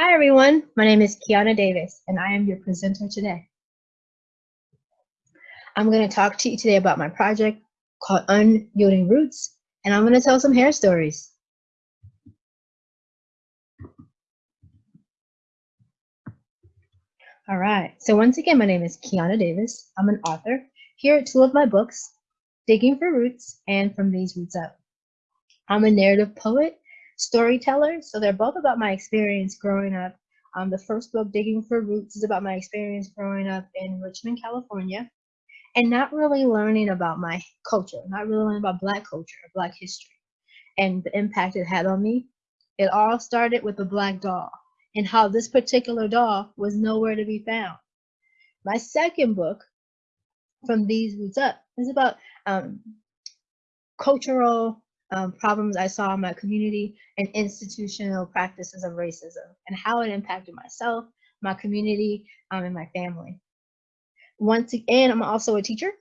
Hi everyone, my name is Kiana Davis and I am your presenter today. I'm going to talk to you today about my project called Unyielding Roots and I'm going to tell some hair stories. All right, so once again, my name is Kiana Davis. I'm an author. Here are two of my books, Digging for Roots and From These Roots Up. I'm a narrative poet storyteller. So they're both about my experience growing up. Um, the first book, Digging for Roots, is about my experience growing up in Richmond, California, and not really learning about my culture, not really learning about Black culture, Black history, and the impact it had on me. It all started with a Black doll and how this particular doll was nowhere to be found. My second book, From These Roots Up, is about um, cultural um, problems I saw in my community and institutional practices of racism and how it impacted myself, my community, um, and my family. Once again, I'm also a teacher.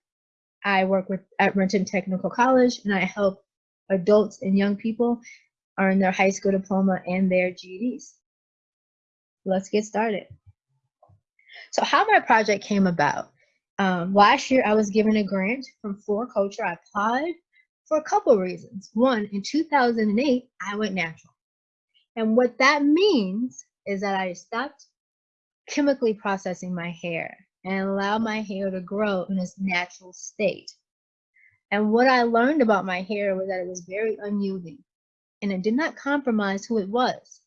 I work with at Renton Technical College and I help adults and young people earn their high school diploma and their GEDs. Let's get started. So how my project came about. Um, last year, I was given a grant from Flora Culture. I applied for a couple of reasons. One, in 2008, I went natural. And what that means is that I stopped chemically processing my hair and allowed my hair to grow in its natural state. And what I learned about my hair was that it was very unyielding and it did not compromise who it was.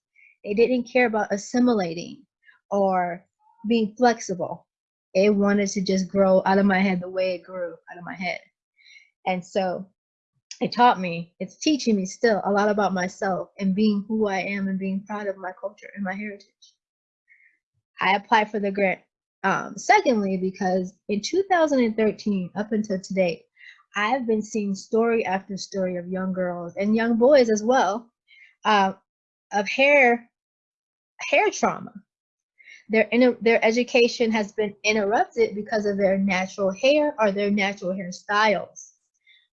It didn't care about assimilating or being flexible. It wanted to just grow out of my head the way it grew out of my head. And so it taught me, it's teaching me still a lot about myself and being who I am and being proud of my culture and my heritage. I applied for the grant. Um, secondly, because in 2013 up until today, I've been seeing story after story of young girls and young boys as well uh, of hair hair trauma. Their their education has been interrupted because of their natural hair or their natural hairstyles.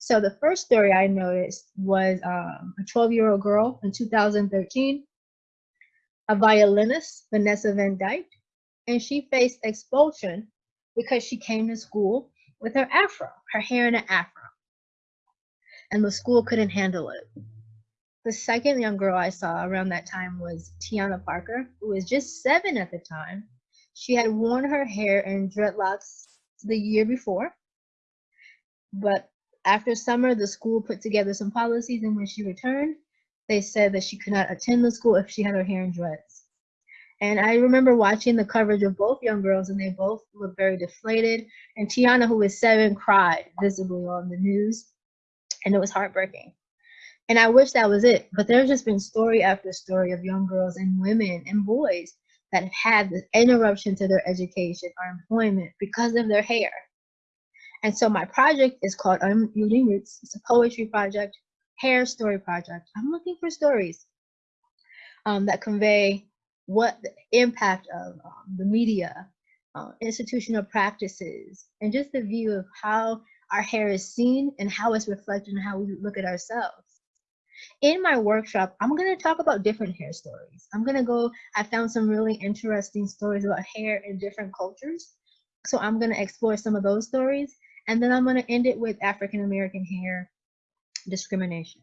So the first story I noticed was um, a 12 year old girl in 2013, a violinist, Vanessa Van Dyke, and she faced expulsion because she came to school with her afro, her hair in an afro. And the school couldn't handle it. The second young girl I saw around that time was Tiana Parker, who was just seven at the time. She had worn her hair in dreadlocks the year before, but after summer, the school put together some policies, and when she returned, they said that she could not attend the school if she had her hair in dreads. And I remember watching the coverage of both young girls, and they both looked very deflated. And Tiana, who was seven, cried visibly on the news, and it was heartbreaking. And I wish that was it, but there's just been story after story of young girls and women and boys that have had the interruption to their education or employment because of their hair. And so my project is called Unyielding Roots. It's a poetry project, hair story project. I'm looking for stories um, that convey what the impact of um, the media, uh, institutional practices, and just the view of how our hair is seen and how it's reflected in how we look at ourselves. In my workshop, I'm going to talk about different hair stories. I'm going to go, I found some really interesting stories about hair in different cultures. So I'm going to explore some of those stories and then I'm going to end it with African American hair discrimination.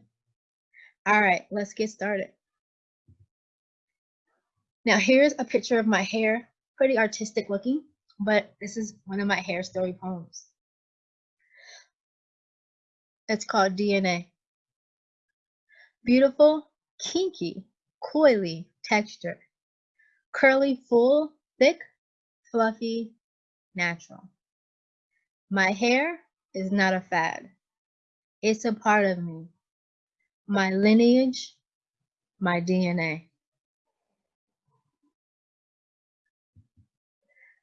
All right, let's get started. Now here's a picture of my hair, pretty artistic looking, but this is one of my hair story poems. It's called DNA. Beautiful, kinky, coily texture. Curly, full, thick, fluffy, natural. My hair is not a fad. It's a part of me, my lineage, my DNA.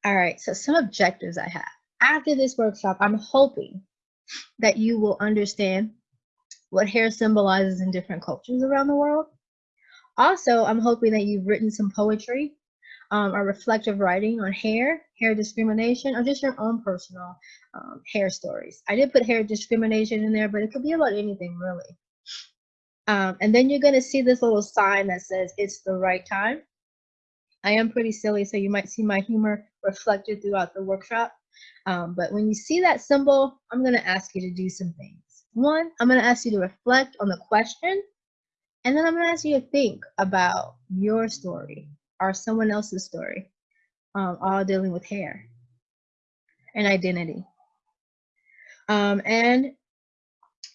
All right, so some objectives I have. After this workshop, I'm hoping that you will understand what hair symbolizes in different cultures around the world. Also, I'm hoping that you've written some poetry um, or reflective writing on hair, hair discrimination, or just your own personal um, hair stories. I did put hair discrimination in there, but it could be about anything really. Um, and then you're going to see this little sign that says it's the right time. I am pretty silly, so you might see my humor reflected throughout the workshop. Um, but when you see that symbol, I'm going to ask you to do some things. One, I'm going to ask you to reflect on the question, and then I'm to ask you to think about your story or someone else's story, um, all dealing with hair and identity. Um, and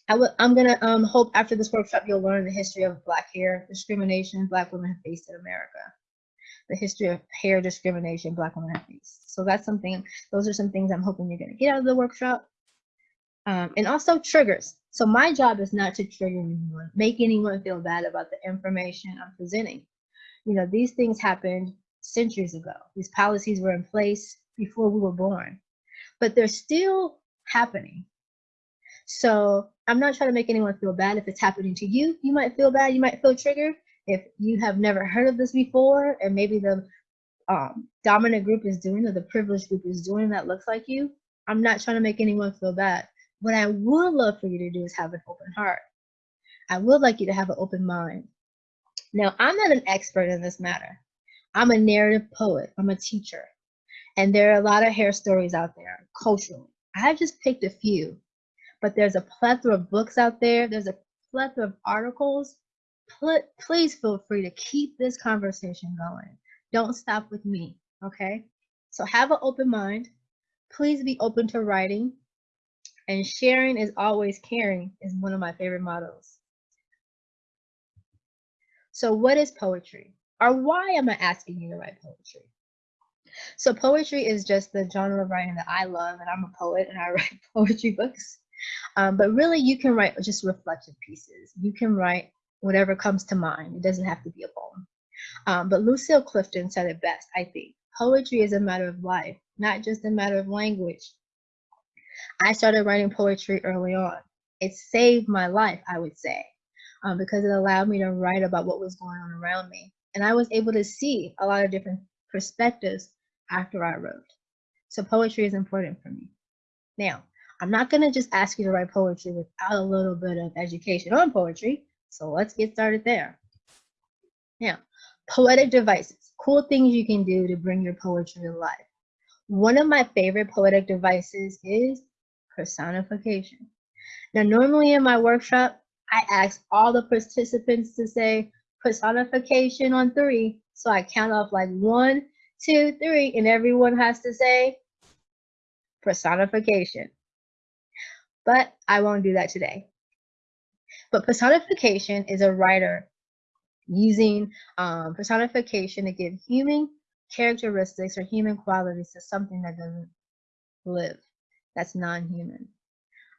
I w- I'm gonna um, hope after this workshop you'll learn the history of Black hair discrimination Black women have faced in America. The history of hair discrimination Black women have faced. So that's something, those are some things I'm hoping you're gonna get out of the workshop. Um, and also triggers. So my job is not to trigger anyone, make anyone feel bad about the information I'm presenting. You know, these things happened centuries ago. These policies were in place before we were born, but they're still happening. So I'm not trying to make anyone feel bad if it's happening to you. You might feel bad, you might feel triggered. If you have never heard of this before, and maybe the um, dominant group is doing or the privileged group is doing that looks like you, I'm not trying to make anyone feel bad. What I would love for you to do is have an open heart. I would like you to have an open mind. Now, I'm not an expert in this matter. I'm a narrative poet, I'm a teacher. And there are a lot of hair stories out there culturally. I've just picked a few but there's a plethora of books out there. There's a plethora of articles. please feel free to keep this conversation going. Don't stop with me, okay? So have an open mind. Please be open to writing. And sharing is always caring is one of my favorite mottos. So what is poetry? Or why am I asking you to write poetry? So poetry is just the genre of writing that I love, and I'm a poet and I write poetry books. Um, but really, you can write just reflective pieces. You can write whatever comes to mind. It doesn't have to be a poem. Um, but Lucille Clifton said it best, I think. Poetry is a matter of life, not just a matter of language. I started writing poetry early on. It saved my life, I would say, um, because it allowed me to write about what was going on around me. And I was able to see a lot of different perspectives after I wrote. So poetry is important for me. Now, I'm not going to just ask you to write poetry without a little bit of education on poetry. So let's get started there. Now, poetic devices, cool things you can do to bring your poetry to life. One of my favorite poetic devices is personification. Now, normally in my workshop, I ask all the participants to say personification on three. So I count off like one, two, three, and everyone has to say personification but I won't do that today. But personification is a writer using um, personification to give human characteristics or human qualities to something that doesn't live, that's non-human.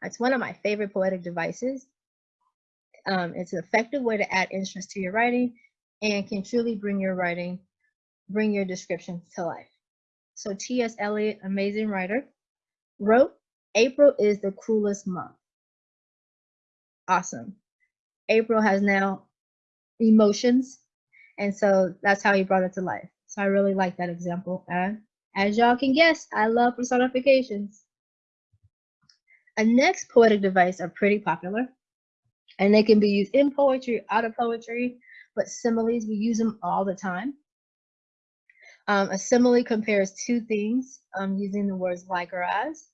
It's one of my favorite poetic devices. Um, it's an effective way to add interest to your writing and can truly bring your writing, bring your description to life. So T.S. Eliot, amazing writer, wrote April is the cruelest month. Awesome. April has now emotions, and so that's how he brought it to life. So I really like that example. And as y'all can guess, I love personifications. A next poetic device are pretty popular, and they can be used in poetry, out of poetry, but similes, we use them all the time. Um, a simile compares two things um, using the words like or as.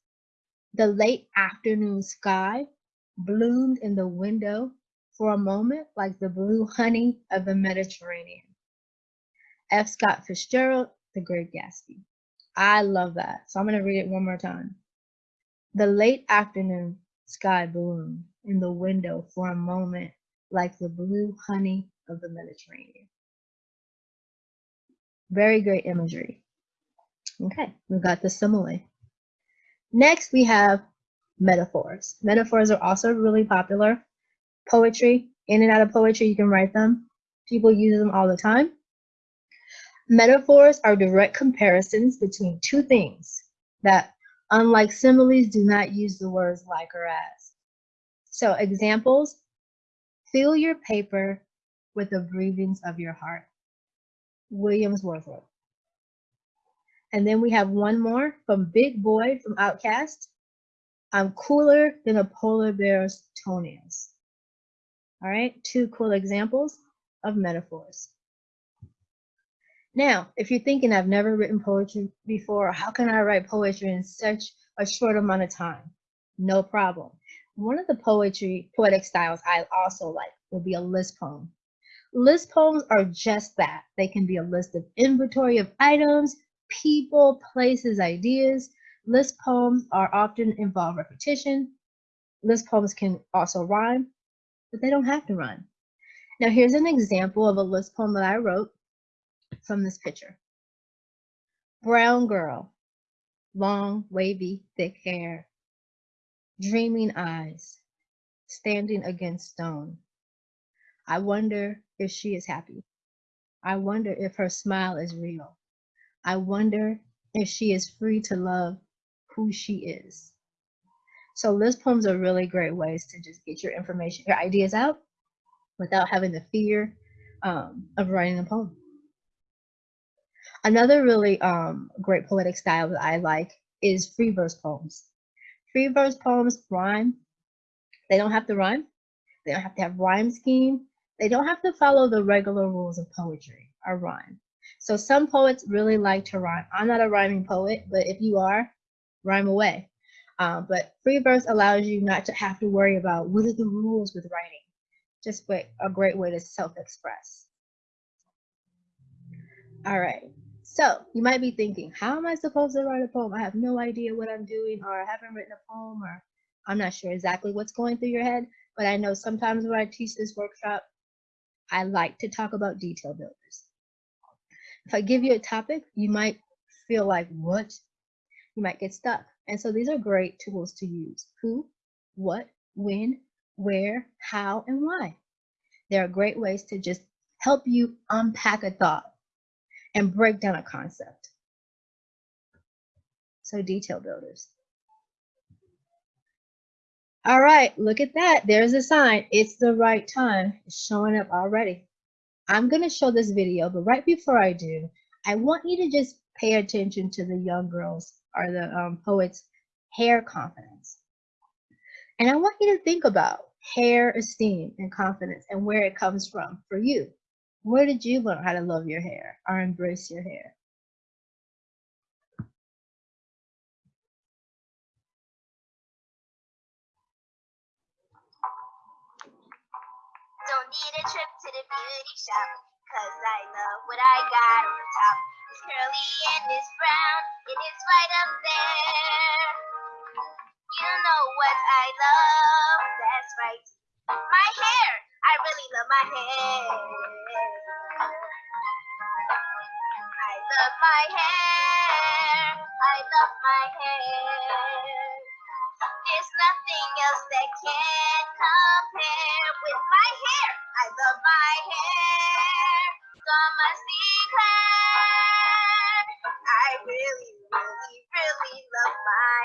The late afternoon sky bloomed in the window for a moment like the blue honey of the Mediterranean. F. Scott Fitzgerald, The Great Gatsby. I love that. So I'm going to read it one more time. The late afternoon sky bloomed in the window for a moment like the blue honey of the Mediterranean. Very great imagery. Okay, we got the simile. Next, we have metaphors. Metaphors are also really popular. Poetry, in and out of poetry, you can write them. People use them all the time. Metaphors are direct comparisons between two things that, unlike similes, do not use the words like or as. So examples, fill your paper with the breathings of your heart. Williams Wordsworth. And then we have one more from Big Boi from OutKast. I'm cooler than a polar bear's toenails. All right, two cool examples of metaphors. Now, if you're thinking I've never written poetry before, how can I write poetry in such a short amount of time? No problem. One of the poetry, poetic styles I also like will be a list poem. List poems are just that. They can be a list of inventory of items, people, places, ideas. List poems are often involve repetition. List poems can also rhyme, but they don't have to rhyme. Now here's an example of a list poem that I wrote from this picture. Brown girl, long, wavy, thick hair, dreaming eyes, standing against stone. I wonder if she is happy. I wonder if her smile is real. I wonder if she is free to love who she is. So list poems are really great ways to just get your information, your ideas out without having the fear um, of writing a poem. Another really um, great poetic style that I like is free verse poems. Free verse poems rhyme. They don't have to rhyme. They don't have to have rhyme scheme. They don't have to follow the regular rules of poetry or rhyme. So some poets really like to rhyme. I'm not a rhyming poet, but if you are, rhyme away. Um, but free verse allows you not to have to worry about what are the rules with writing. Just a great way to self-express. All right. So you might be thinking, how am I supposed to write a poem? I have no idea what I'm doing, or I haven't written a poem, or I'm not sure exactly what's going through your head. But I know sometimes when I teach this workshop, I like to talk about detail builders. If I give you a topic, you might feel like, what? You might get stuck. And so these are great tools to use. Who, what, when, where, how, and why. There are great ways to just help you unpack a thought and break down a concept. So detail builders. All right, look at that. There's a sign. It's the right time. It's showing up already. I'm going to show this video, but right before I do, I want you to just pay attention to the young girls or the um, poets' hair confidence. And I want you to think about hair esteem and confidence and where it comes from for you. Where did you learn how to love your hair or embrace your hair? Don't need a trip to the beauty shop, cause I love what I got on the top. It's curly and it's brown, it is right up there. You know what I love, that's right. My hair, I really love my hair. I love my hair. I love my hair. There's nothing else that can compare with my hair. I love my hair. Some must declare. I really, really, really love my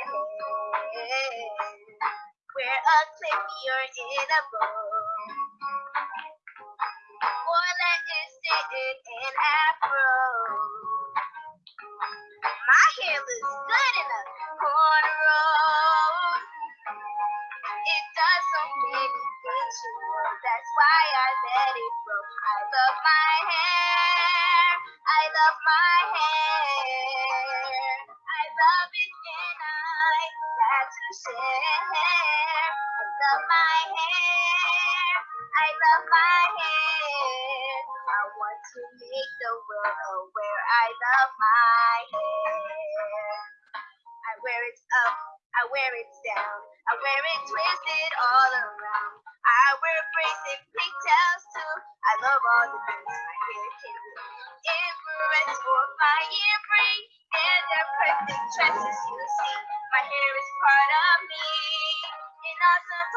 hair. Wear a clip, you're in a bow. It in afro. My hair looks good in a cornrow. It does so many know. That's why I let it grow. I love my hair. I love my hair. I love it and I got to share. I love my hair. I love my world aware I love my hair. I wear it up, I wear it down, I wear it twisted all around. I wear braids and pigtails too. I love all the things my hair can do. Infrared for my ear bring, they're the perfect dresses you see. My hair is part of me, an awesome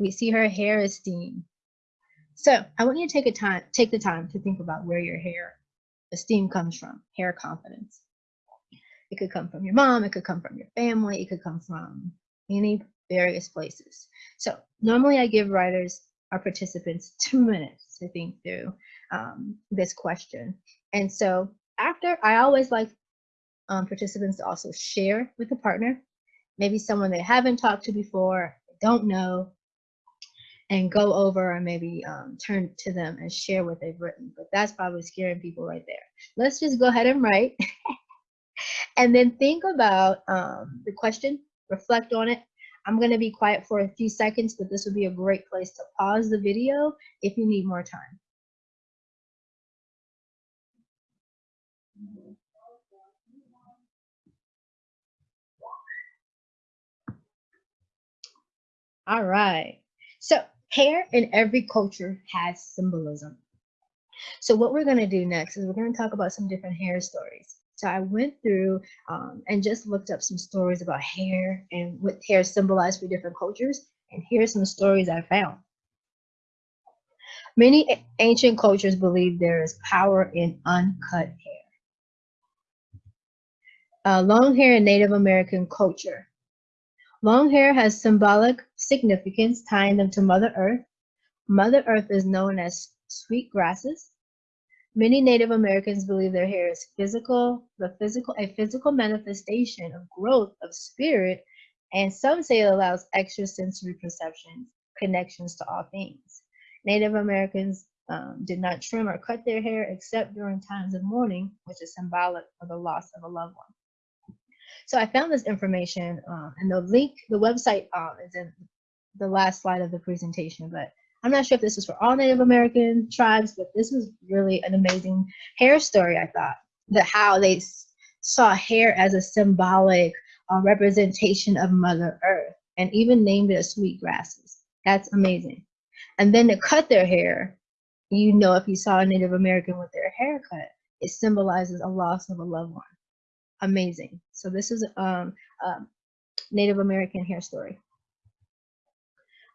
we see her hair esteem. So I want you to take a time, take the time to think about where your hair esteem comes from, hair confidence. It could come from your mom, it could come from your family, it could come from any various places. So normally I give writers, our participants, two minutes to think through um, this question. And so after, I always like um, participants to also share with a partner, maybe someone they haven't talked to before, don't know, and go over and maybe um, turn to them and share what they've written. But that's probably scaring people right there. Let's just go ahead and write. and then think about um, the question, reflect on it. I'm going to be quiet for a few seconds, but this would be a great place to pause the video if you need more time. All right. So hair in every culture has symbolism. So what we're going to do next is we're going to talk about some different hair stories. So I went through um, and just looked up some stories about hair and what hair symbolized for different cultures. And here's some stories I found. Many ancient cultures believe there is power in uncut hair. Uh, long hair in Native American culture. Long hair has symbolic significance tying them to Mother Earth. Mother Earth is known as sweet grasses. Many Native Americans believe their hair is physical, the physical, a physical manifestation of growth of spirit, and some say it allows extrasensory perceptions, connections to all things. Native Americans um, did not trim or cut their hair except during times of mourning, which is symbolic of the loss of a loved one. So I found this information uh, and the link, the website uh, is in the last slide of the presentation, but I'm not sure if this is for all Native American tribes, but this was really an amazing hair story, I thought. that how they saw hair as a symbolic uh, representation of Mother Earth and even named it sweet grasses. That's amazing. And then to cut their hair, you know, if you saw a Native American with their hair cut, it symbolizes a loss of a loved one amazing. So this is um, a Native American hair story.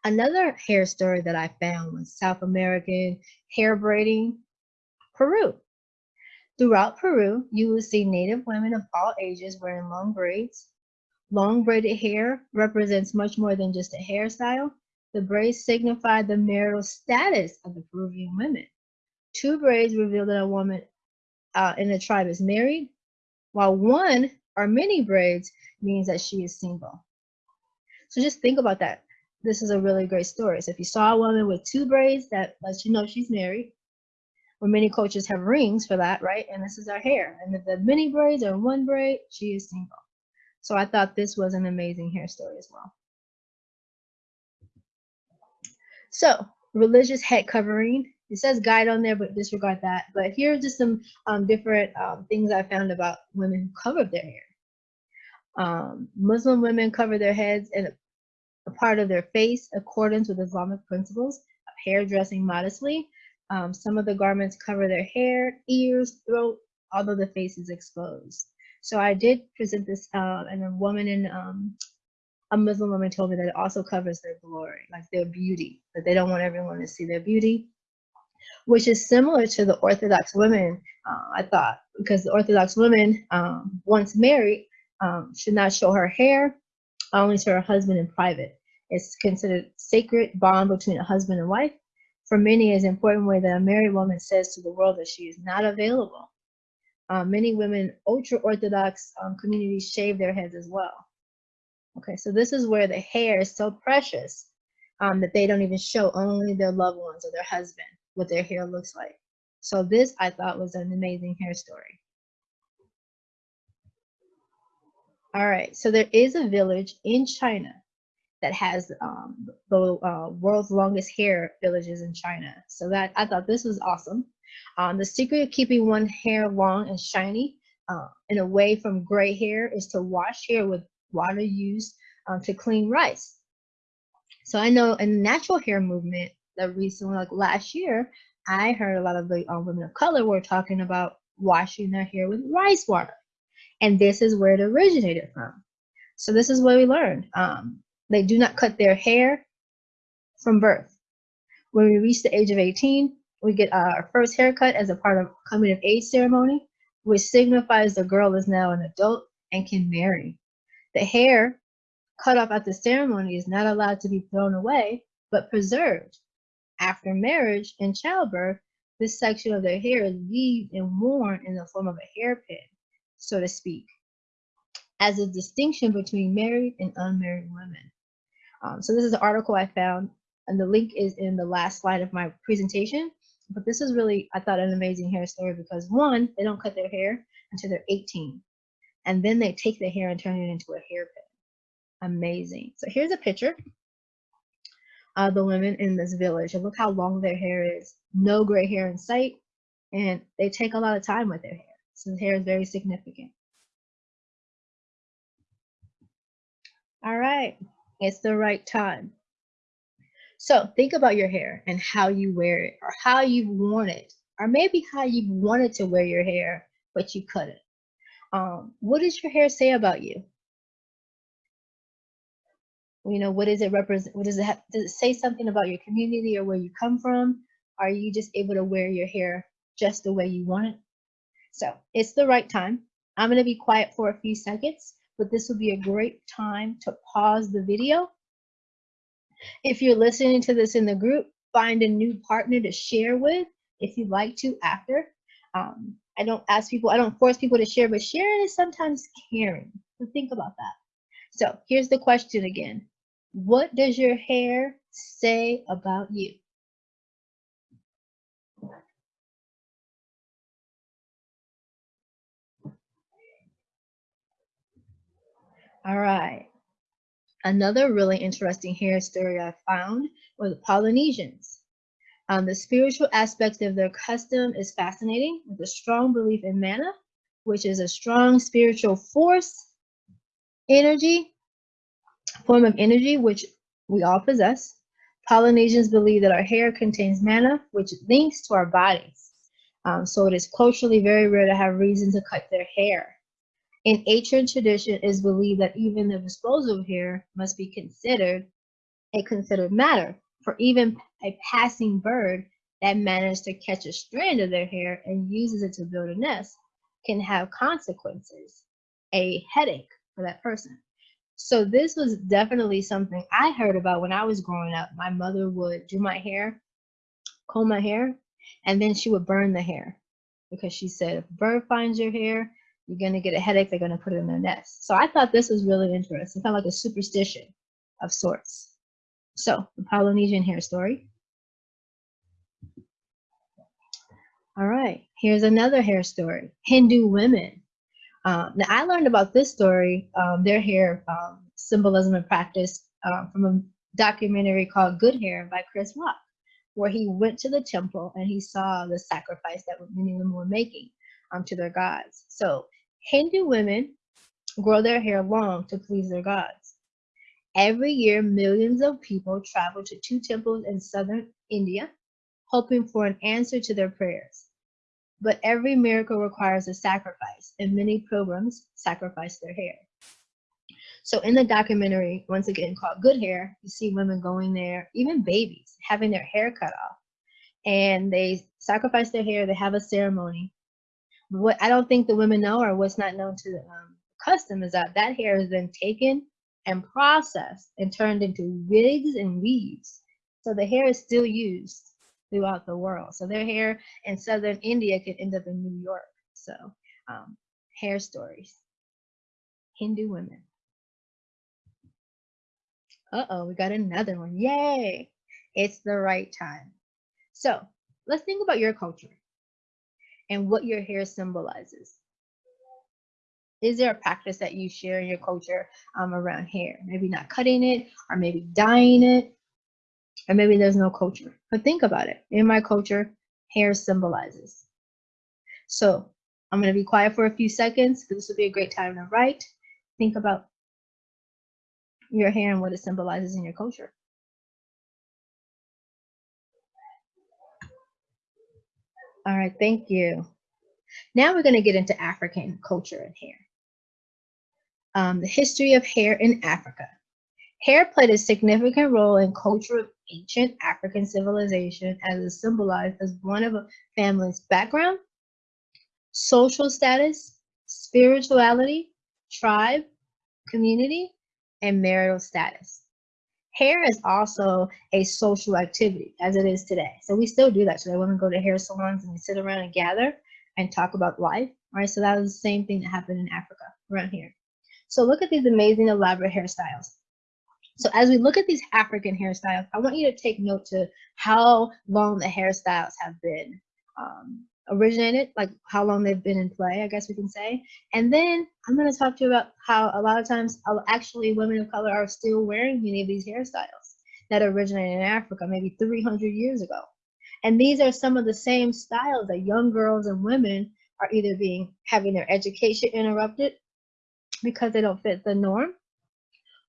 Another hair story that I found was South American hair braiding, Peru. Throughout Peru, you will see Native women of all ages wearing long braids. Long braided hair represents much more than just a hairstyle. The braids signify the marital status of the Peruvian women. Two braids reveal that a woman uh, in the tribe is married, while one or many braids means that she is single. So just think about that. This is a really great story. So if you saw a woman with two braids, that lets you know she's married. Well, many coaches have rings for that, right? And this is our hair. And if the many braids or one braid, she is single. So I thought this was an amazing hair story as well. So religious head covering it says guide on there, but disregard that. But here are just some um, different um, things I found about women who cover their hair. Um, Muslim women cover their heads and a part of their face accordance with Islamic principles of hair dressing modestly. Um, some of the garments cover their hair, ears, throat, although the face is exposed. So I did present this, uh, and a woman in um, a Muslim woman told me that it also covers their glory, like their beauty, that they don't want everyone to see their beauty which is similar to the Orthodox women, uh, I thought, because the Orthodox woman, um, once married, um, should not show her hair, only to her husband in private. It's considered sacred bond between a husband and wife. For many, it's an important way that a married woman says to the world that she is not available. Uh, many women, ultra-Orthodox um, communities shave their heads as well. Okay, so this is where the hair is so precious um, that they don't even show only their loved ones or their husband what their hair looks like. So this I thought was an amazing hair story. All right, so there is a village in China that has um, the uh, world's longest hair villages in China. So that I thought this was awesome. Um, the secret of keeping one hair long and shiny uh, and away from gray hair is to wash hair with water used um, to clean rice. So I know in the natural hair movement, that recently, like last year, I heard a lot of the um, women of color were talking about washing their hair with rice water. And this is where it originated from. So this is what we learned. Um, they do not cut their hair from birth. When we reach the age of 18, we get our first haircut as a part of coming of age ceremony, which signifies the girl is now an adult and can marry. The hair cut off at the ceremony is not allowed to be thrown away, but preserved after marriage and childbirth, this section of their hair is weaved and worn in the form of a hairpin, so to speak, as a distinction between married and unmarried women. Um, so this is an article I found, and the link is in the last slide of my presentation. But this is really, I thought, an amazing hair story because one, they don't cut their hair until they're 18. And then they take the hair and turn it into a hairpin. Amazing. So here's a picture of the women in this village. And look how long their hair is. No gray hair in sight. And they take a lot of time with their hair. So the hair is very significant. All right, it's the right time. So think about your hair and how you wear it or how you've worn it or maybe how you've wanted to wear your hair, but you couldn't. Um, what does your hair say about you? You know, what does it represent? What does it have? Does it say something about your community or where you come from? Are you just able to wear your hair just the way you want it? So it's the right time. I'm going to be quiet for a few seconds, but this will be a great time to pause the video. If you're listening to this in the group, find a new partner to share with if you'd like to after. Um, I don't ask people, I don't force people to share, but sharing is sometimes caring. So think about that. So here's the question again. What does your hair say about you? All right. Another really interesting hair story I found was the Polynesians. Um, the spiritual aspect of their custom is fascinating with a strong belief in mana, which is a strong spiritual force, energy, form of energy, which we all possess. Polynesians believe that our hair contains mana, which links to our bodies. Um, so it is culturally very rare to have reason to cut their hair. In ancient tradition, it is believed that even the disposal of hair must be considered a considered matter. For even a passing bird that managed to catch a strand of their hair and uses it to build a nest can have consequences, a headache for that person. So this was definitely something I heard about when I was growing up. My mother would do my hair, comb my hair, and then she would burn the hair because she said if a bird finds your hair, you're going to get a headache. They're going to put it in their nest. So I thought this was really interesting, kind of like a superstition of sorts. So the Polynesian hair story. All right, here's another hair story. Hindu women. Uh, now I learned about this story, um, their hair um, symbolism and practice uh, from a documentary called Good Hair by Chris Rock, where he went to the temple and he saw the sacrifice that many women were making um, to their gods. So Hindu women grow their hair long to please their gods. Every year, millions of people travel to two temples in southern India, hoping for an answer to their prayers. But every miracle requires a sacrifice, and many pilgrims sacrifice their hair. So in the documentary, once again called Good Hair, you see women going there, even babies, having their hair cut off. And they sacrifice their hair, they have a ceremony, what I don't think the women know or what's not known to the um, custom is that that hair is then taken and processed and turned into wigs and weaves. So the hair is still used throughout the world. So their hair in southern India could end up in New York. So um, hair stories. Hindu women. Uh-oh, we got another one. Yay! It's the right time. So let's think about your culture and what your hair symbolizes. Is there a practice that you share in your culture um, around hair? Maybe not cutting it, or maybe dyeing it, or maybe there's no culture. But think about it. In my culture, hair symbolizes. So I'm going to be quiet for a few seconds. This will be a great time to write. Think about your hair and what it symbolizes in your culture. All right, thank you. Now we're going to get into African culture and hair. Um, the history of hair in Africa. Hair played a significant role in culture of ancient African civilization as it symbolized as one of a family's background, social status, spirituality, tribe, community, and marital status. hair is also a social activity as it is today. So we still do that today. Women go to hair salons and they sit around and gather and talk about life. Right. So that was the same thing that happened in Africa around here. So look at these amazing elaborate hairstyles. So as we look at these African hairstyles, I want you to take note to how long the hairstyles have been um, originated, like how long they've been in play, I guess we can say. And then I'm going to talk to you about how a lot of times actually women of color are still wearing many of these hairstyles that originated in Africa maybe 300 years ago. And these are some of the same styles that young girls and women are either being having their education interrupted because they don't fit the norm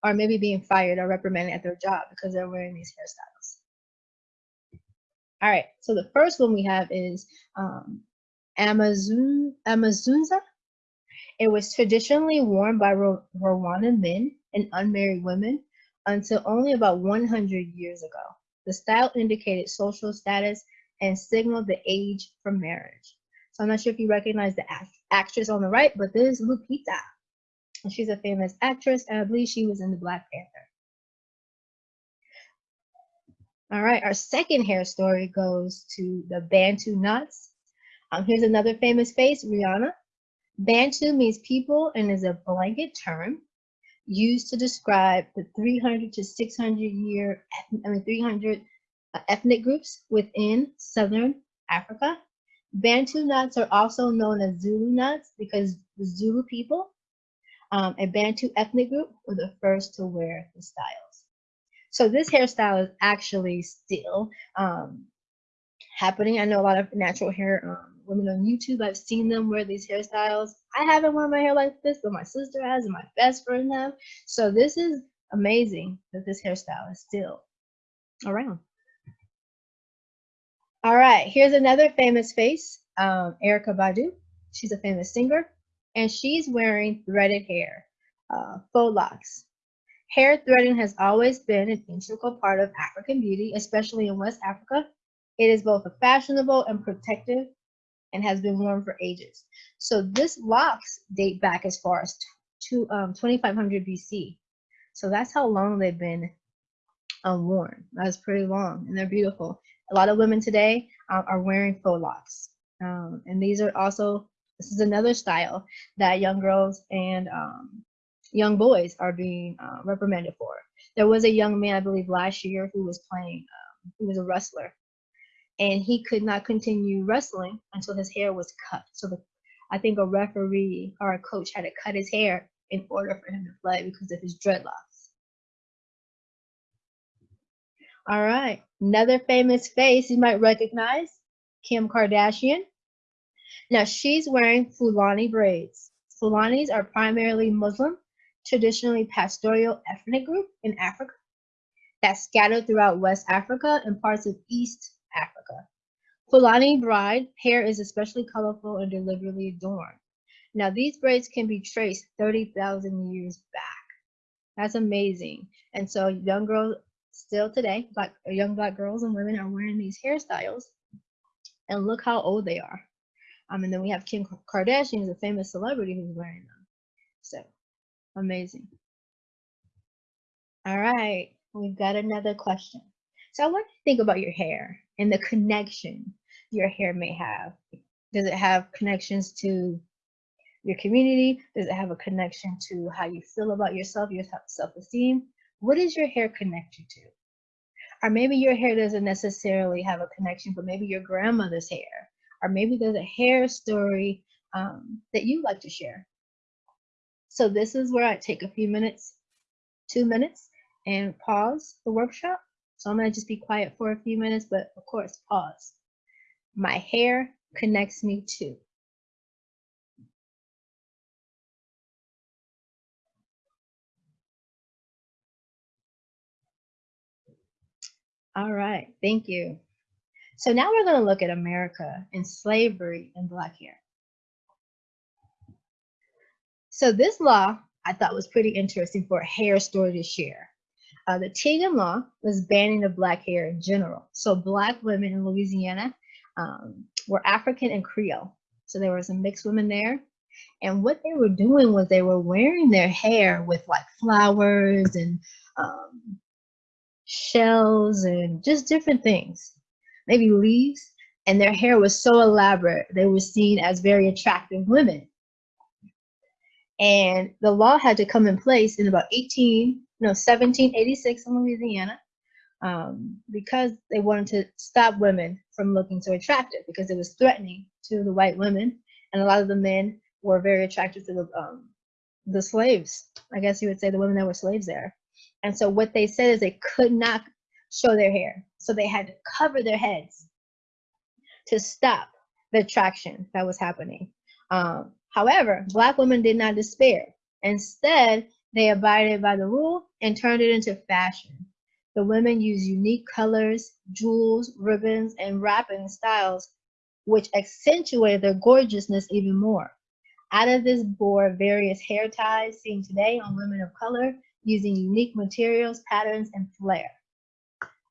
or maybe being fired or reprimanded at their job because they're wearing these hairstyles. All right, so the first one we have is um, Amazon, Amasunzu. It was traditionally worn by Rwandan men and unmarried women until only about 100 years ago. The style indicated social status and signaled the age for marriage. So I'm not sure if you recognize the act actress on the right, but this is Lupita. She's a famous actress, and I believe she was in the Black Panther. All right, our second hair story goes to the Bantu knots. Um, here's another famous face, Rihanna. Bantu means people and is a blanket term used to describe the 300 to 600 year, I mean 300 uh, ethnic groups within Southern Africa. Bantu knots are also known as Zulu knots because the Zulu people, um, a Bantu ethnic group, were the first to wear the styles. So this hairstyle is actually still um, happening. I know a lot of natural hair um, women on YouTube. I've seen them wear these hairstyles. I haven't worn my hair like this, but my sister has and my best friend have. So this is amazing that this hairstyle is still around. All right, here's another famous face, um, Erykah Badu. She's a famous singer, and she's wearing threaded hair, uh, faux locks. Hair threading has always been an integral part of African beauty, especially in West Africa. It is both a fashionable and protective and has been worn for ages. So this locks date back as far as to um, 2500 BC. So that's how long they've been um, worn. That's pretty long and they're beautiful. A lot of women today um, are wearing faux locks. Um, and these are also, this is another style that young girls and um, young boys are being uh, reprimanded for. There was a young man, I believe, last year who was playing, um, he was a wrestler, and he could not continue wrestling until his hair was cut. So the, I think a referee or a coach had to cut his hair in order for him to play because of his dreadlocks. All right, another famous face you might recognize, Kim Kardashian. Now she's wearing Fulani braids. Fulanis are primarily Muslim traditionally pastoral ethnic group in Africa that's scattered throughout West Africa and parts of East Africa. Fulani bride hair is especially colorful and deliberately adorned. Now these braids can be traced 30,000 years back. That's amazing. And so young girls still today, black young black girls and women are wearing these hairstyles and look how old they are. Um, and then we have Kim Kardashian, who's a famous celebrity who's wearing them. So Amazing. All right, we've got another question. So I want to think about your hair and the connection your hair may have. Does it have connections to your community? Does it have a connection to how you feel about yourself, your self-esteem? What does your hair connect you to? Or maybe your hair doesn't necessarily have a connection, but maybe your grandmother's hair, or maybe there's a hair story um, that you like to share. So this is where I take a few minutes, two minutes, and pause the workshop. So I'm gonna just be quiet for a few minutes, but of course, pause. My hair connects me to. All right, thank you. So now we're gonna look at America and slavery and black hair. So this law I thought was pretty interesting for a hair story to share. Uh, the Tignon law was banning of black hair in general. So black women in Louisiana um, were African and Creole. So there were some mixed women there. And what they were doing was they were wearing their hair with like flowers and um, shells and just different things, maybe leaves. And their hair was so elaborate, they were seen as very attractive women. And the law had to come in place in about 18, no, 1786 in Louisiana um, because they wanted to stop women from looking so attractive because it was threatening to the white women. And a lot of the men were very attracted to the, um, the slaves. I guess you would say the women that were slaves there. And so what they said is they could not show their hair. So they had to cover their heads to stop the attraction that was happening. Um, however, black women did not despair. Instead, they abided by the rule and turned it into fashion. The women used unique colors, jewels, ribbons, and wrapping styles, which accentuated their gorgeousness even more. Out of this bore various hair ties seen today on women of color using unique materials, patterns, and flair.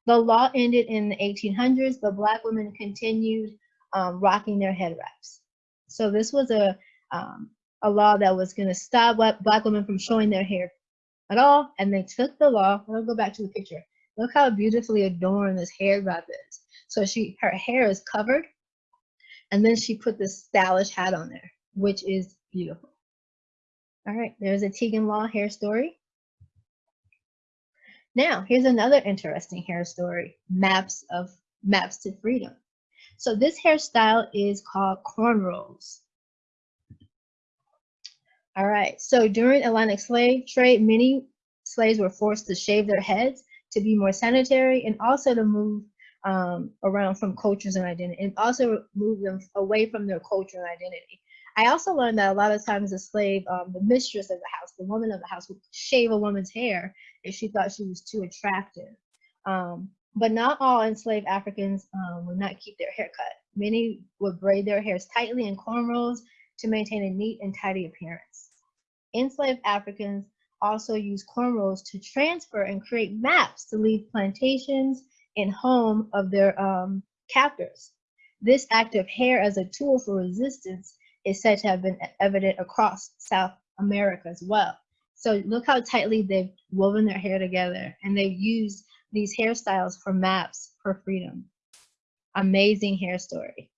The law ended in the 1800s, but Black women continued um, rocking their head wraps. So this was a, um, a law that was going to stop Black women from showing their hair at all, and they took the law. I'll go back to the picture. Look how beautifully adorned this hair wrap is. So she, her hair is covered, and then she put this stylish hat on there, which is beautiful. All right, there's a Tignon Law hair story. Now, here's another interesting hair story, maps of maps to freedom. So this hairstyle is called cornrows. All right, so during Atlantic slave trade, many slaves were forced to shave their heads to be more sanitary and also to move um, around from cultures and identity and also move them away from their culture and identity. I also learned that a lot of times the slave, um, the mistress of the house, the woman of the house would shave a woman's hair if she thought she was too attractive. Um, but not all enslaved Africans um, would not keep their hair cut. Many would braid their hairs tightly in cornrows to maintain a neat and tidy appearance. Enslaved Africans also used cornrows to transfer and create maps to leave plantations and home of their um, captors. This act of hair as a tool for resistance is said to have been evident across South America as well. So look how tightly they've woven their hair together and they've used these hairstyles for maps for freedom. Amazing hair story.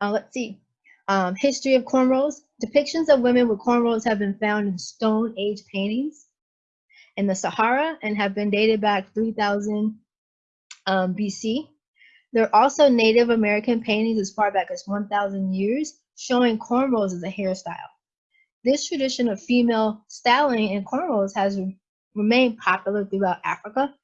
Uh, let's see. Um, history of cornrows. Depictions of women with cornrows have been found in Stone Age paintings in the Sahara and have been dated back 3000 um, BC. There are also Native American paintings as far back as 1,000 years showing cornrows as a hairstyle. This tradition of female styling in cornrows has remained popular throughout Africa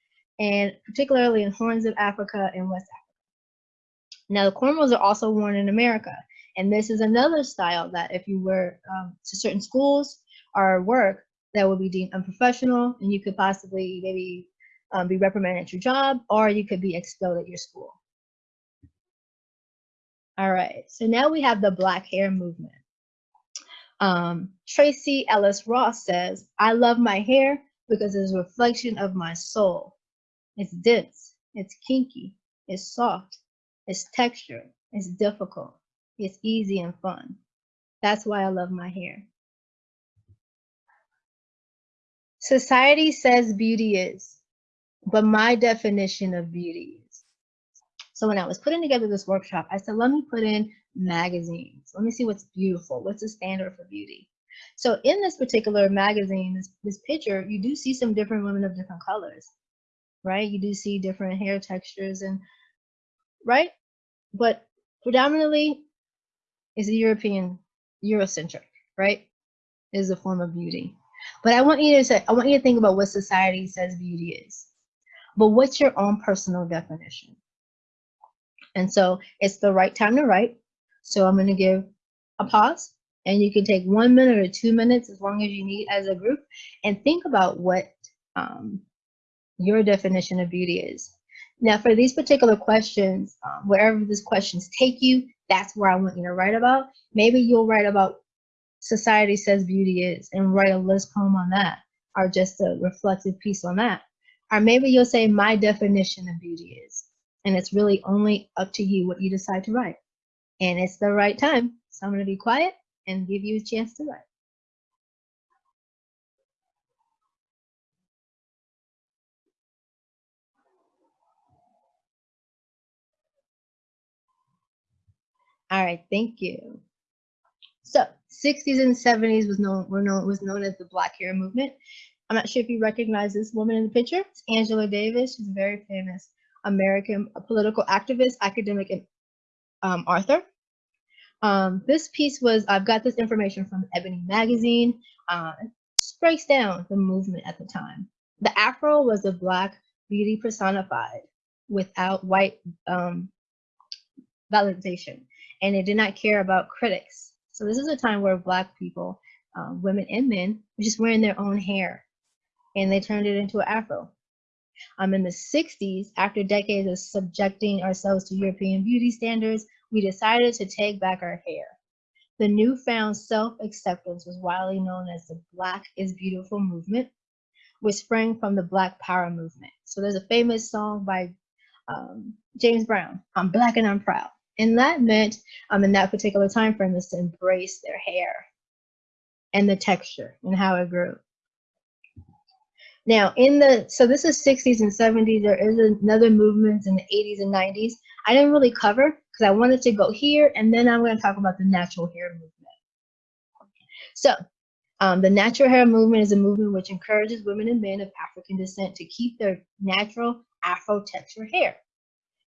and particularly in Horns of Africa and West Africa. Now, the cornrows are also worn in America, and this is another style that if you were um, to certain schools or work, that would be deemed unprofessional, and you could possibly maybe um, be reprimanded at your job, or you could be expelled at your school. All right, so now we have the black hair movement. Um, Tracee Ellis Ross says, I love my hair because it's a reflection of my soul. It's dense, it's kinky, it's soft, it's textured, it's difficult, it's easy and fun. That's why I love my hair. Society says beauty is, but my definition of beauty so when I was putting together this workshop, I said, let me put in magazines. Let me see what's beautiful. What's the standard for beauty? So in this particular magazine, this, this picture, you do see some different women of different colors, right? You do see different hair textures and, right? But predominantly is the European, Eurocentric, right? Is a form of beauty. But I want you to say, I want you to think about what society says beauty is. But what's your own personal definition? And so it's the right time to write. So I'm going to give a pause and you can take one minute or two minutes as long as you need as a group and think about what um, your definition of beauty is. Now for these particular questions, um, wherever these questions take you, that's where I want you to write about. Maybe you'll write about society says beauty is and write a list poem on that or just a reflective piece on that. Or maybe you'll say my definition of beauty is and it's really only up to you what you decide to write. And it's the right time. So I'm going to be quiet and give you a chance to write. All right, thank you. So 60s and 70s was known, were known, was known as the Black Hair Movement. I'm not sure if you recognize this woman in the picture. It's Angela Davis. She's very famous. American political activist, academic, and um, author. Um, this piece was, I've got this information from Ebony Magazine. Uh, breaks down the movement at the time. The afro was a black beauty personified without white um, validation, and it did not care about critics. So this is a time where black people, um, women and men, were just wearing their own hair, and they turned it into an afro. Um, in the 60s, after decades of subjecting ourselves to European beauty standards, we decided to take back our hair. The newfound self-acceptance was widely known as the Black is Beautiful movement, which sprang from the Black Power movement. So there's a famous song by um, James Brown, I'm Black and I'm Proud. And that meant, um, in that particular time frame, is to embrace their hair and the texture and how it grew. Now, in the so this is 60s and 70s. There is another movement in the 80s and 90s. I didn't really cover because I wanted to go here, and then I'm going to talk about the natural hair movement. So, um, the natural hair movement is a movement which encourages women and men of African descent to keep their natural Afro texture hair.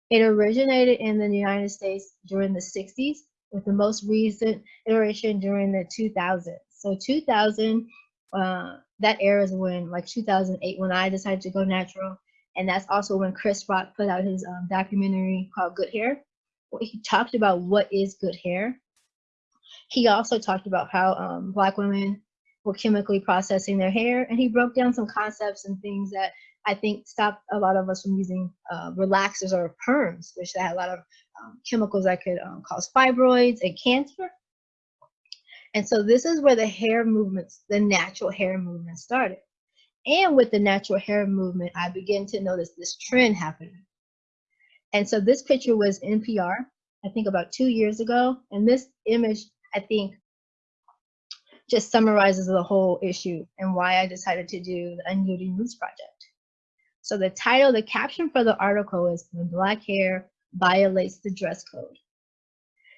It originated in the United States during the 60s, with the most recent iteration during the 2000s. So 2000 uh, that era is when like 2008 when I decided to go natural, and that's also when Chris Rock put out his um, documentary called Good Hair. He talked about what is good hair. He also talked about how um, Black women were chemically processing their hair, and he broke down some concepts and things that I think stopped a lot of us from using uh, relaxers or perms, which had a lot of um, chemicals that could um, cause fibroids and cancer. And so this is where the hair movements, the natural hair movement started. And with the natural hair movement, I began to notice this trend happening. And so this picture was NPR, I think about two years ago. And this image, I think, just summarizes the whole issue and why I decided to do the Unyielding Roots Project. So the title, the caption for the article is When Black Hair Violates the Dress Code.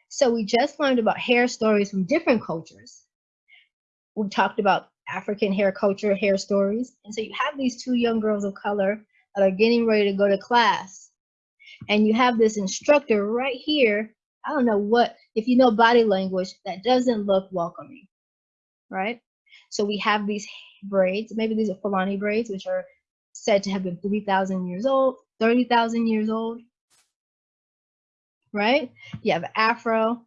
So we just learned about hair stories from different cultures. We talked about African hair culture, hair stories. And so you have these two young girls of color that are getting ready to go to class. And you have this instructor right here. I don't know what, if you know body language, that doesn't look welcoming, right? So we have these braids, maybe these are Fulani braids, which are said to have been 3,000 years old, 30,000 years old right? You have afro,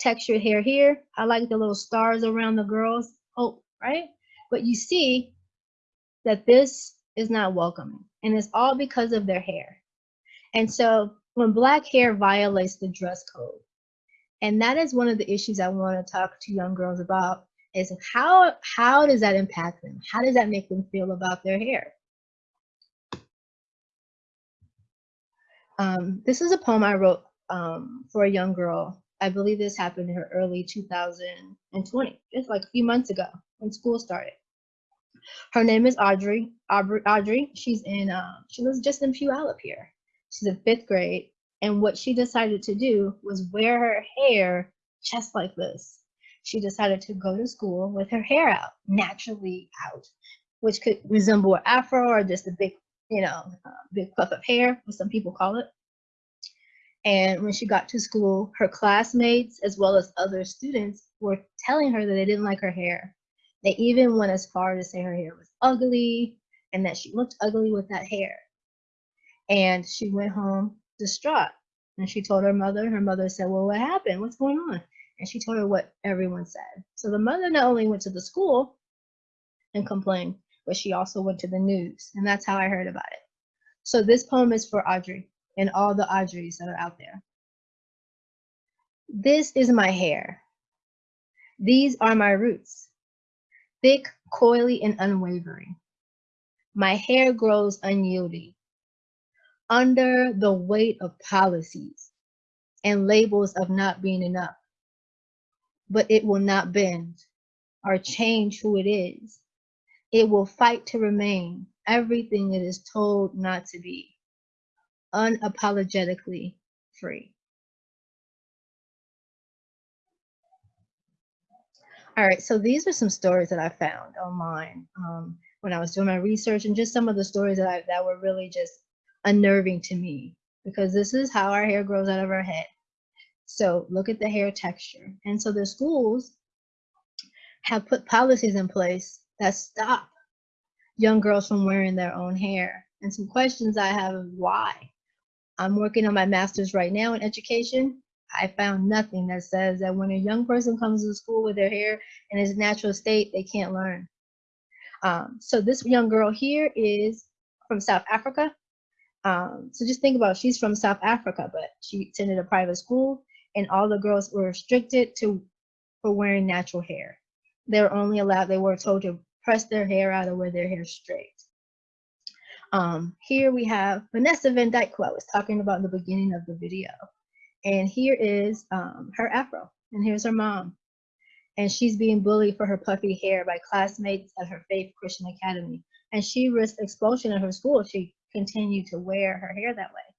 textured hair here. I like the little stars around the girls. Oh, right? But you see that this is not welcoming. And it's all because of their hair. And so when black hair violates the dress code, and that is one of the issues I want to talk to young girls about is how how does that impact them? How does that make them feel about their hair? Um, this is a poem I wrote um, for a young girl. I believe this happened in her early 2020, just like a few months ago when school started. Her name is Audrey. Audrey, Audrey she's in, uh, she lives just in Puyallup here. She's in fifth grade. And what she decided to do was wear her hair just like this. She decided to go to school with her hair out, naturally out, which could resemble an afro or just a big you know, uh, big puff of hair, what some people call it. And when she got to school, her classmates, as well as other students, were telling her that they didn't like her hair. They even went as far to say her hair was ugly and that she looked ugly with that hair. And she went home distraught. And she told her mother, And her mother said, Well, what happened? What's going on? And she told her what everyone said. So the mother not only went to the school and complained, but she also went to the news, and that's how I heard about it. So this poem is for Audrey and all the Audreys that are out there. This is my hair. These are my roots, thick, coily, and unwavering. My hair grows unyielding under the weight of policies and labels of not being enough. But it will not bend or change who it is it will fight to remain everything it is told not to be, unapologetically free. All right, so these are some stories that I found online um, when I was doing my research and just some of the stories that, I, that were really just unnerving to me because this is how our hair grows out of our head. So look at the hair texture. And so the schools have put policies in place that stop young girls from wearing their own hair. And some questions I have is why. I'm working on my master's right now in education, I found nothing that says that when a young person comes to school with their hair in its natural state, they can't learn. Um, so this young girl here is from South Africa. Um, so just think about she's from South Africa, but she attended a private school and all the girls were restricted to for wearing natural hair. They were only allowed, they were told to press their hair out or wear their hair straight. Um, here we have Vanessa Van Dyke, who I was talking about in the beginning of the video. And here is um, her afro, and here's her mom. And she's being bullied for her puffy hair by classmates at her Faith Christian Academy. And she risked expulsion at her school if she continued to wear her hair that way.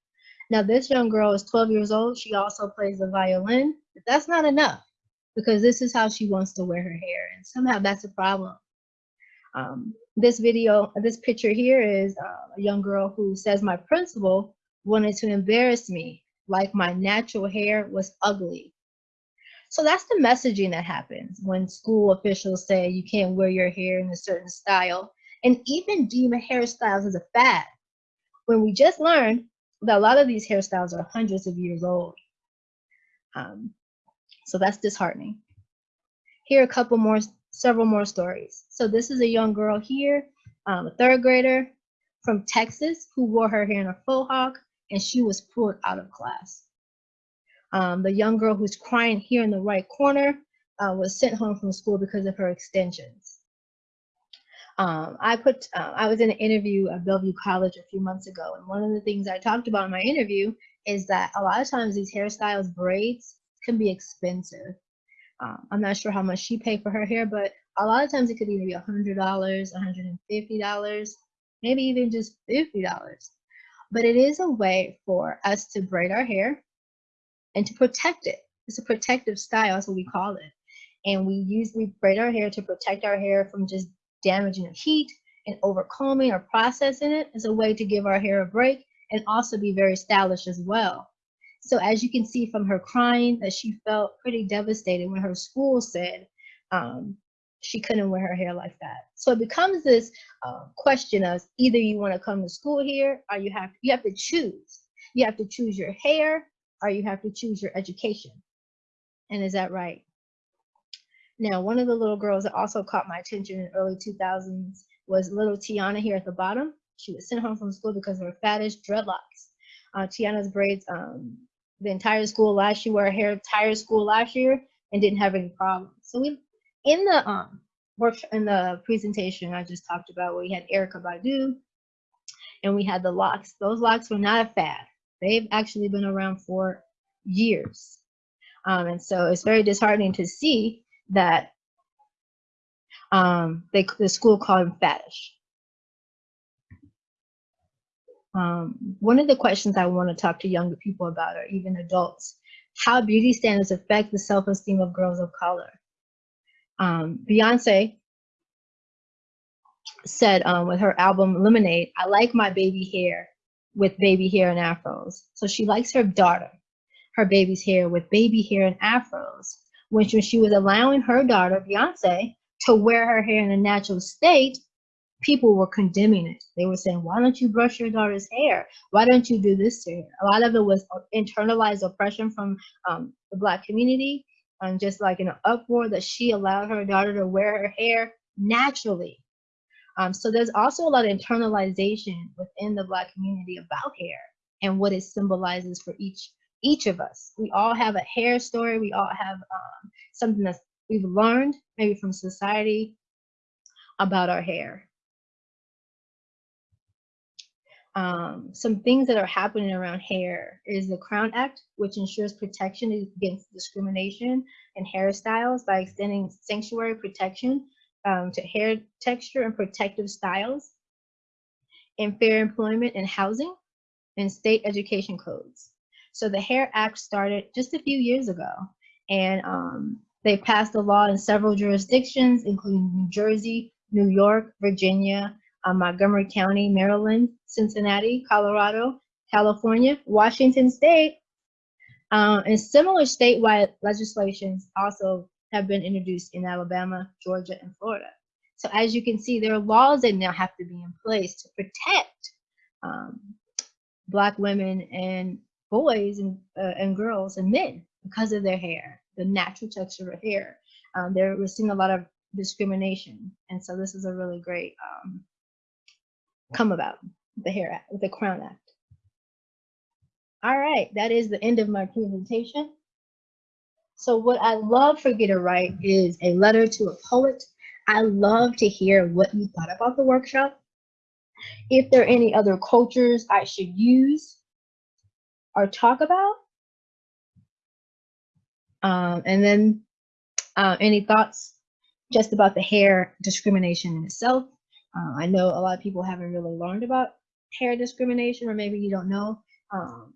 Now, this young girl is 12 years old. She also plays the violin, but that's not enough because this is how she wants to wear her hair. And somehow that's a problem. Um, this video, this picture here is uh, a young girl who says my principal wanted to embarrass me like my natural hair was ugly. So that's the messaging that happens when school officials say you can't wear your hair in a certain style and even deem hairstyles as a fad. When we just learned that a lot of these hairstyles are hundreds of years old. Um, so that's disheartening. Here are a couple more, several more stories. So this is a young girl here, um, a third grader from Texas who wore her hair in a faux hawk and she was pulled out of class. Um, the young girl who's crying here in the right corner uh, was sent home from school because of her extensions. Um, I put, uh, I was in an interview at Bellevue College a few months ago, and one of the things I talked about in my interview is that a lot of times these hairstyles, braids, can be expensive. Um, I'm not sure how much she paid for her hair, but a lot of times it could either be $100, $150, maybe even just $50 but it is a way for us to braid our hair and to protect it. It's a protective style, that's what we call it. And we usually braid our hair to protect our hair from just damaging the heat and overcombing or processing it as a way to give our hair a break and also be very stylish as well. So as you can see from her crying that she felt pretty devastated when her school said um, she couldn't wear her hair like that. So it becomes this uh, question of either you want to come to school here or you have you have to choose. You have to choose your hair or you have to choose your education. And is that right? Now, one of the little girls that also caught my attention in early 2000s was little Tiana here at the bottom. She was sent home from school because of her fattish dreadlocks. Uh, Tiana's braids um, the entire school last year, wore hair entire school last year and didn't have any problems. So we in the um work in the presentation I just talked about, we had Erykah Badu and we had the locks. Those locks were not a fad. They've actually been around for years. Um, and so it's very disheartening to see that um, they, the school called them faddish. Um, one of the questions I want to talk to younger people about, or even adults, how beauty standards affect the self-esteem of girls of color um, Beyonce said um, with her album Lemonade, I like my baby hair with baby hair and afros. So she likes her daughter, her baby's hair with baby hair and afros. She, when she was allowing her daughter, Beyonce, to wear her hair in a natural state, people were condemning it. They were saying, why don't you brush your daughter's hair? Why don't you do this to her? A lot of it was internalized oppression from um, the Black community um, just like an uproar that she allowed her daughter to wear her hair naturally. Um, so there's also a lot of internalization within the Black community about hair and what it symbolizes for each each of us. We all have a hair story. We all have um, something that we've learned maybe from society about our hair. Um, some things that are happening around hair is the Crown Act, which ensures protection against discrimination in hairstyles by extending statutory protection um, to hair texture and protective styles, and fair employment and housing, and state education codes. So the Hair Act started just a few years ago, and um, They passed a law in several jurisdictions, including New Jersey, New York, Virginia, Montgomery County, Maryland, Cincinnati, Colorado, California, Washington State, uh, and similar statewide legislations also have been introduced in Alabama, Georgia, and Florida. So as you can see, there are laws that now have to be in place to protect um, Black women and boys and, uh, and girls and men because of their hair, the natural texture of hair. Um, there, we're seeing a lot of discrimination. And so this is a really great um, come about, the Hair Act, the Crown Act. All right, that is the end of my presentation. So what I love for you to write is a letter to a poet. I love to hear what you thought about the workshop. If there are any other cultures I should use or talk about. Um, and then uh, any thoughts just about the hair discrimination in itself. Uh, I know a lot of people haven't really learned about hair discrimination, or maybe you don't know um,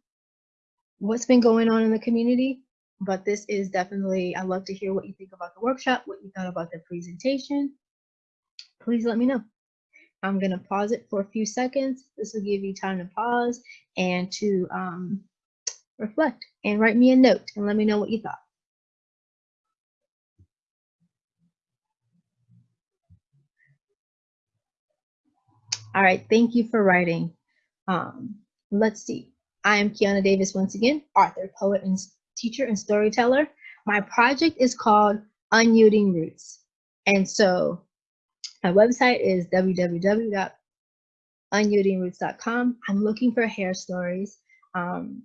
what's been going on in the community. But this is definitely, I love to hear what you think about the workshop, what you thought about the presentation. Please let me know. I'm going to pause it for a few seconds. This will give you time to pause and to um, reflect and write me a note and let me know what you thought. All right, thank you for writing. Um, let's see. I am Kiana Davis once again, author, poet, and teacher and storyteller. My project is called Unyielding Roots. And so my website is www.unyieldingroots.com. I'm looking for hair stories, um,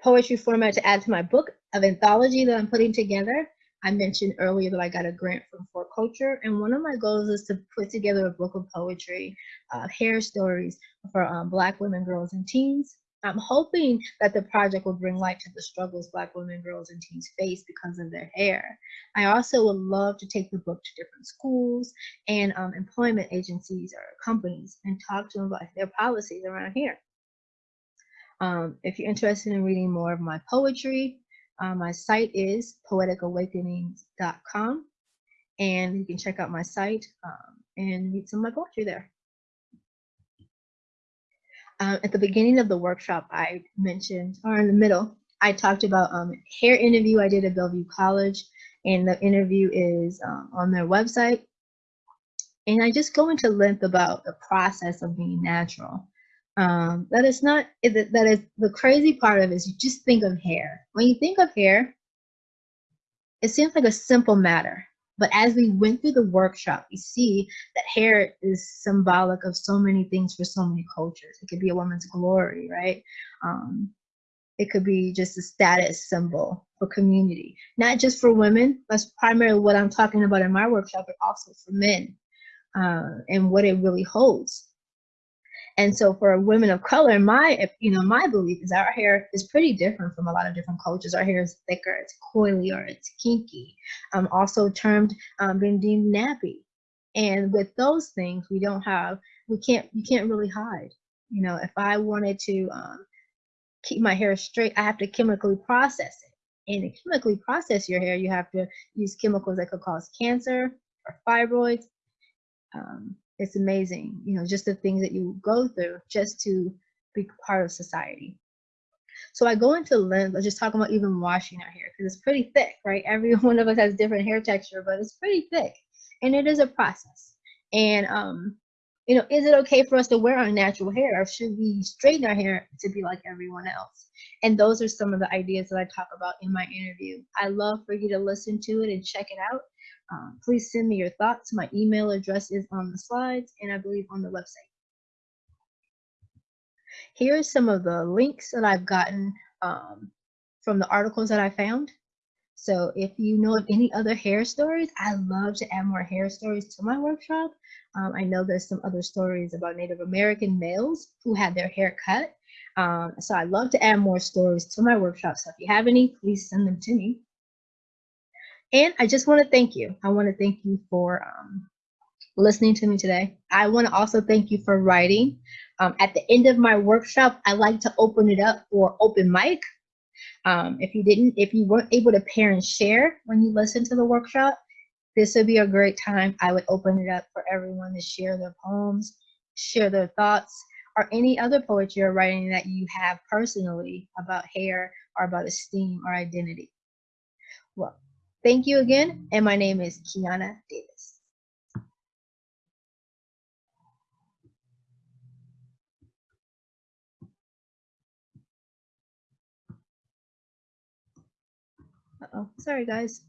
poetry format to add to my book of anthology that I'm putting together. I mentioned earlier that I got a grant from 4Culture, and one of my goals is to put together a book of poetry, uh, hair stories for um, Black women, girls, and teens. I'm hoping that the project will bring light to the struggles Black women, girls, and teens face because of their hair. I also would love to take the book to different schools and um, employment agencies or companies and talk to them about their policies around hair. Um, if you're interested in reading more of my poetry, uh, my site is poeticawakenings.com, and you can check out my site um, and read some of my poetry there. Uh, at the beginning of the workshop, I mentioned, or in the middle, I talked about um, hair interview I did at Bellevue College, and the interview is um, on their website. And I just go into length about the process of being natural. Um, that is not that is the crazy part of it is you just think of hair. When you think of hair, it seems like a simple matter. But as we went through the workshop, we see that hair is symbolic of so many things for so many cultures. It could be a woman's glory, right? Um, it could be just a status symbol for community, not just for women. That's primarily what I'm talking about in my workshop, but also for men uh, and what it really holds. And so for women of color, my you know my belief is our hair is pretty different from a lot of different cultures. Our hair is thicker, it's coily, or it's kinky. Um, also termed um, being deemed nappy. And with those things, we don't have we can't you can't really hide. You know, if I wanted to um, keep my hair straight, I have to chemically process it. And to chemically process your hair, you have to use chemicals that could cause cancer or fibroids. Um, it's amazing, you know, just the things that you go through just to be part of society. So I go into length, let's just talk about even washing our hair because it's pretty thick, right? Every one of us has different hair texture, but it's pretty thick and it is a process. And, um, you know, is it okay for us to wear our natural hair or should we straighten our hair to be like everyone else? And those are some of the ideas that I talk about in my interview. I love for you to listen to it and check it out. Um, please send me your thoughts. My email address is on the slides and I believe on the website. Here are some of the links that I've gotten um, from the articles that I found. So if you know of any other hair stories, I love to add more hair stories to my workshop. Um, I know there's some other stories about Native American males who had their hair cut. Um, so I love to add more stories to my workshop. So if you have any, please send them to me. And I just want to thank you. I want to thank you for um, listening to me today. I want to also thank you for writing. Um, at the end of my workshop, I like to open it up for open mic. Um, if you didn't, if you weren't able to pair and share when you listened to the workshop, this would be a great time. I would open it up for everyone to share their poems, share their thoughts, or any other poetry or writing that you have personally about hair or about esteem or identity. Well, thank you again, and my name is Kiana Davis. Uh-oh, sorry guys.